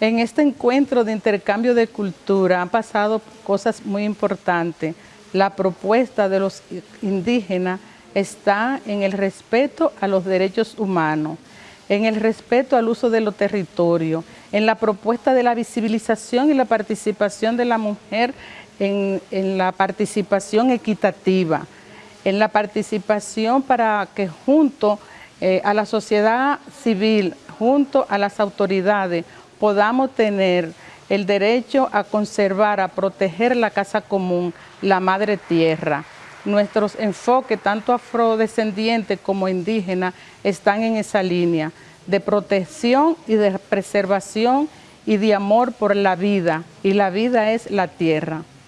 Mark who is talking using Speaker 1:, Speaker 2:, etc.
Speaker 1: En este encuentro de intercambio de cultura han pasado cosas muy importantes. La propuesta de los indígenas está en el respeto a los derechos humanos, en el respeto al uso de los territorios, en la propuesta de la visibilización y la participación de la mujer en, la participación equitativa, en la participación para que junto eh, a la sociedad civil, junto a las autoridades, podamos tener el derecho a conservar, a proteger la casa común, la madre tierra. Nuestros enfoques, tanto afrodescendientes como indígenas, están en esa línea de protección y de preservación y de amor por la vida, y la vida es la tierra.